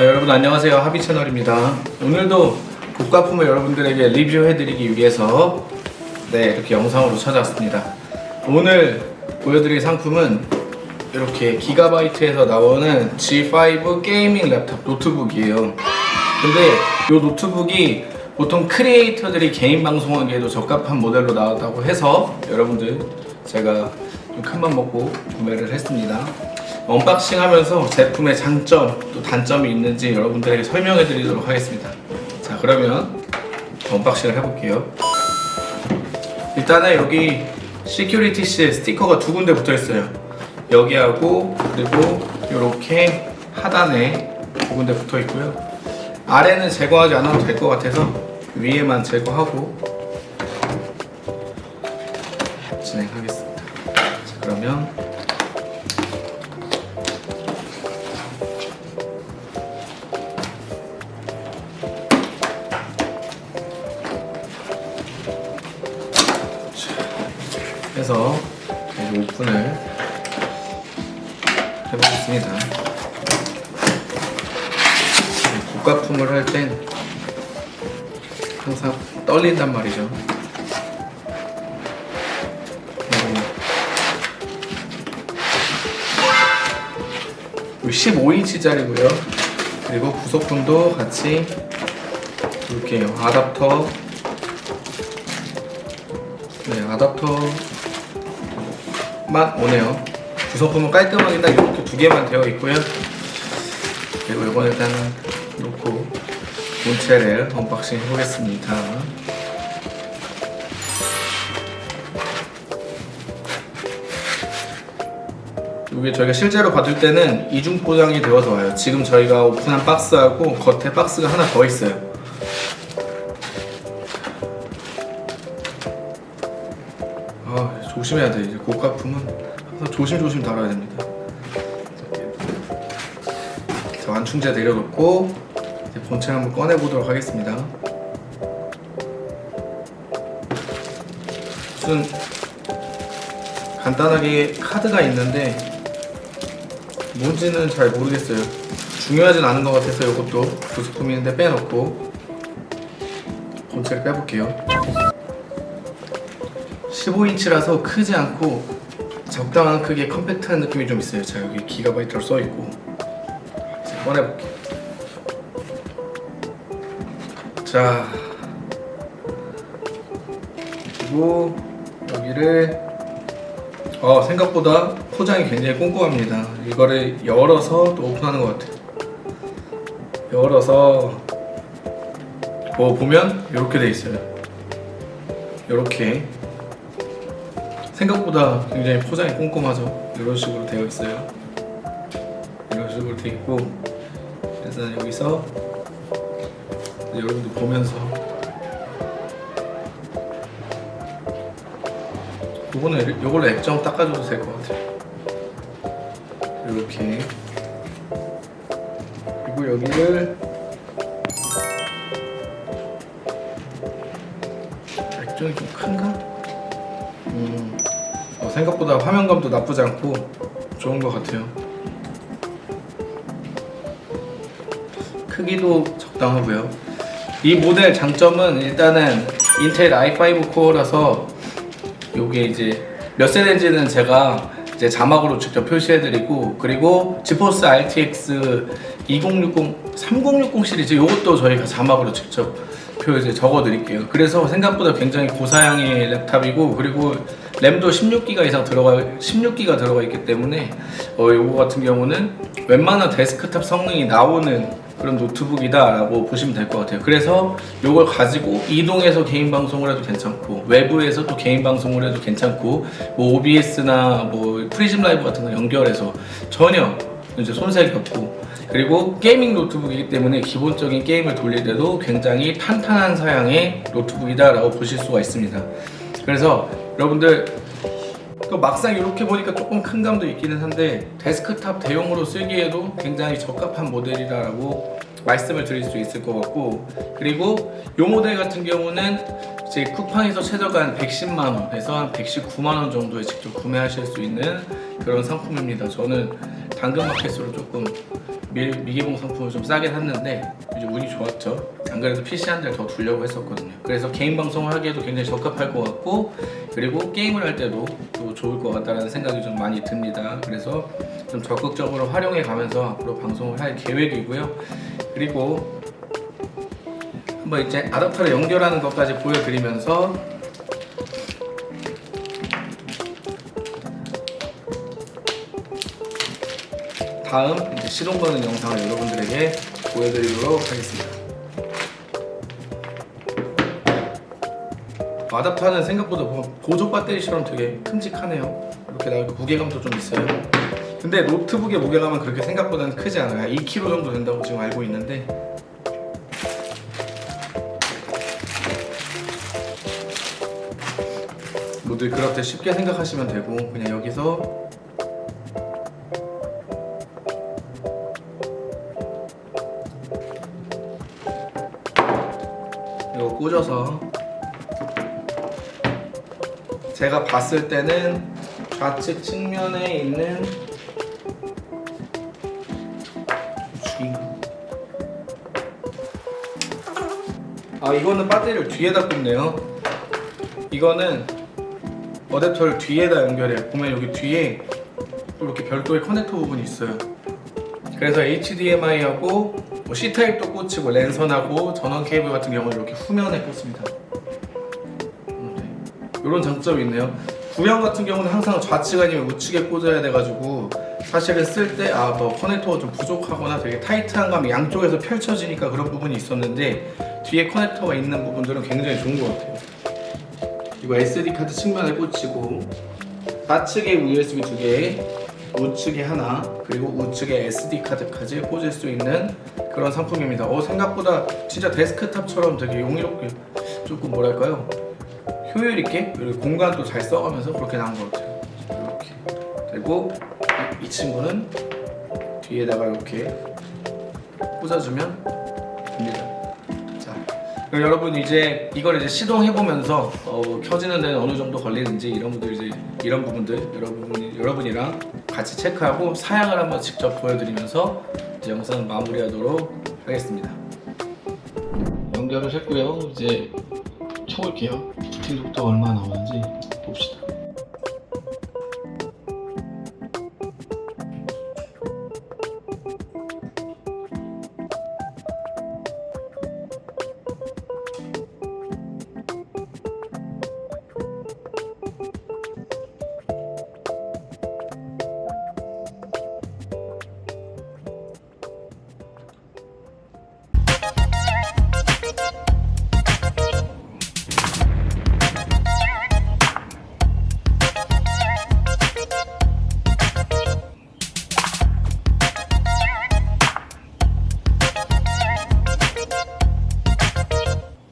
자 여러분 안녕하세요. 하비 채널입니다. 오늘도 고가품을 여러분들에게 리뷰해드리기 위해서 네 이렇게 영상으로 찾아왔습니다. 오늘 보여드릴 상품은 이렇게 기가바이트에서 나오는 G5 gaming laptop 노트북이에요. 근데 이 노트북이 보통 크리에이터들이 개인 방송하기에도 적합한 모델로 나왔다고 해서 여러분들 제가 좀 큰 맘 먹고 구매를 했습니다 unboxing 하면서 제품의 장점 또 단점이 있는지 여러분들에게 설명해 드리도록 하겠습니다. 자 그러면 unboxing을 해볼게요. 일단은 여기 security seal 스티커가 두 군데 붙어 있어요. 여기하고 그리고 이렇게 하단에 두 군데 붙어 있고요. 아래는 제거하지 않아도 될 것 같아서 위에만 제거하고 진행하겠습니다. 자 그러면 해서 오픈을 해보겠습니다. 고가품을 할 땐 항상 떨린단 말이죠. 음, 15인치짜리고요. 그리고 부속품도 같이 이렇게 아답터 네, 아답터 만 오네요. 구성품은 깔끔하게 딱 이렇게 두 개만 되어 있고요. 그리고 이건 일단 놓고 본체를 unboxing 해보겠습니다. 이게 저희가 실제로 받을 때는 이중 포장이 되어서 와요. 지금 저희가 오픈한 박스하고 겉에 박스가 하나 더 있어요. 조심해야 돼. 이제 고가품은 항상 조심조심 다뤄야 됩니다. 자 완충제 내려놓고 이제 본체 한번 꺼내 보도록 하겠습니다. 무슨 간단하게 카드가 있는데 뭔지는 잘 모르겠어요. 중요하진 않은 것 같아서 이것도 부속품인데 빼놓고 본체를 빼볼게요 15인치라서 크지 않고 적당한 크기의 컴팩트한 느낌이 좀 있어요. 자 여기 기가바이트로 써있고. 이제 꺼내볼게요. 자 그리고 여기를 어, 생각보다 포장이 굉장히 꼼꼼합니다. 이거를 열어서 또 오픈하는 것 같아요. 열어서 뭐 보면 이렇게 돼 있어요. 이렇게 생각보다 굉장히 포장이 꼼꼼하죠 이런 식으로 되어 있어요 이런 식으로 되어 있고 일단 여기서 여러분들 보면서 요거는 요걸로 액정 닦아줘도 될 것 같아요 이렇게 그리고 여기를 액정이 좀 큰가? 음. 어, 생각보다 화면감도 나쁘지 않고 좋은 것 같아요. 크기도 적당하고요. 이 모델 장점은 일단은 인텔 i5 코어라서 요게 이제 몇 세대인지는 제가 이제 자막으로 직접 표시해드리고 그리고 지포스 RTX 2060, 3060 시리즈 요것도 저희가 자막으로 직접 표 이제 적어드릴게요. 그래서 생각보다 굉장히 고사양의 laptop이고 그리고 램도 16기가 이상 들어가 16기가 들어가 있기 때문에 어, 요거 같은 경우는 웬만한 데스크탑 성능이 나오는 그런 노트북이다 라고 보시면 될 것 같아요. 그래서 요걸 가지고 이동해서 개인 방송을 해도 괜찮고 외부에서 또 개인 방송을 해도 괜찮고 뭐 OBS나 뭐 PRISM Live 같은 거 연결해서 전혀 이제 손색이 없고 그리고 gaming 노트북이기 때문에 기본적인 게임을 돌릴 때도 굉장히 탄탄한 사양의 노트북이다 라고 보실 수가 있습니다 그래서 여러분들 또 막상 이렇게 보니까 조금 큰 감도 있기는 한데 데스크탑 대용으로 쓰기에도 굉장히 적합한 모델이라고 말씀을 드릴 수 있을 것 같고 그리고 이 모델 같은 경우는 이제 쿠팡에서 최저가 한 110만 원에서 한 119만 원 정도에 직접 구매하실 수 있는 그런 상품입니다. 저는 당근마켓으로 조금 미, 미개봉 상품을 좀 싸게 샀는데 이제 운이 좋았죠. 안 그래도 PC 한대더 두려고 했었거든요. 그래서 개인 방송을 하기에도 굉장히 적합할 것 같고 그리고 게임을 할 때도 또 좋을 것 같다는 생각이 좀 많이 듭니다. 그래서 좀 적극적으로 활용해 가면서 앞으로 방송을 할 계획이고요. 그리고 한번 이제 아답터를 연결하는 것까지 보여드리면서 다음 시동 거는 영상을 여러분들에게 보여드리도록 하겠습니다. 아답터는 생각보다 보조 배터리처럼 되게 큼직하네요. 이렇게 나오고 무게감도 좀 있어요. 근데 노트북의 무게감은 그렇게 생각보다는 크지 않아요. 2kg 정도 된다고 지금 알고 있는데 모두 그렇게 쉽게 생각하시면 되고 그냥 여기서 제가 봤을 때는 좌측 측면에 있는 아 이거는 배터리를 뒤에다 꽂네요. 이거는 어댑터를 뒤에다 연결해요. 보면 여기 뒤에 또 이렇게 별도의 커넥터 부분이 있어요. 그래서 HDMI하고 뭐 C타입도 꽂히고 랜선하고 전원 케이블 같은 경우는 이렇게 후면에 꽂습니다 이런 장점이 있네요. 구형 같은 경우는 항상 좌측 아니면 우측에 꽂아야 돼가지고 사실은 쓸 때 아 뭐 커넥터가 좀 부족하거나 되게 타이트한 감이 양쪽에서 펼쳐지니까 그런 부분이 있었는데 뒤에 커넥터가 있는 부분들은 굉장히 좋은 것 같아요. 이거 SD 카드 측면에 꽂히고 좌측에 USB 두 개, 우측에 하나, 그리고 우측에 SD 카드까지 꽂을 수 있는 그런 상품입니다. 어 생각보다 진짜 데스크탑처럼 되게 용이롭게 조금 뭐랄까요 효율 있게 그리고 공간도 잘 써가면서 그렇게 나온 것 같아요. 이렇게 그리고 이, 이 친구는 뒤에다가 이렇게 꽂아주면 됩니다. 자, 여러분 이제 이걸 이제 시동해 보면서 어, 켜지는 데는 어느 정도 걸리는지 이런 분들 이제 이런 부분들 여러분 여러분이랑 같이 체크하고 사양을 한번 직접 보여드리면서 이제 영상 마무리하도록 하겠습니다. 연결을 했고요. 이제 쳐볼게요. 속도가 얼마 나오는지.